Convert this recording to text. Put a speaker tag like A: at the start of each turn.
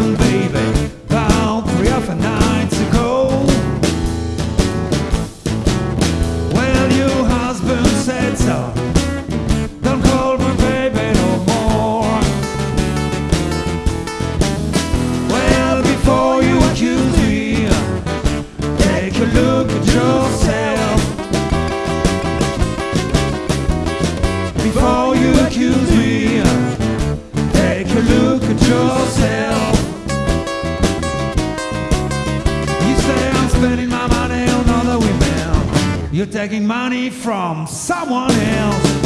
A: baby, You're taking money from someone else.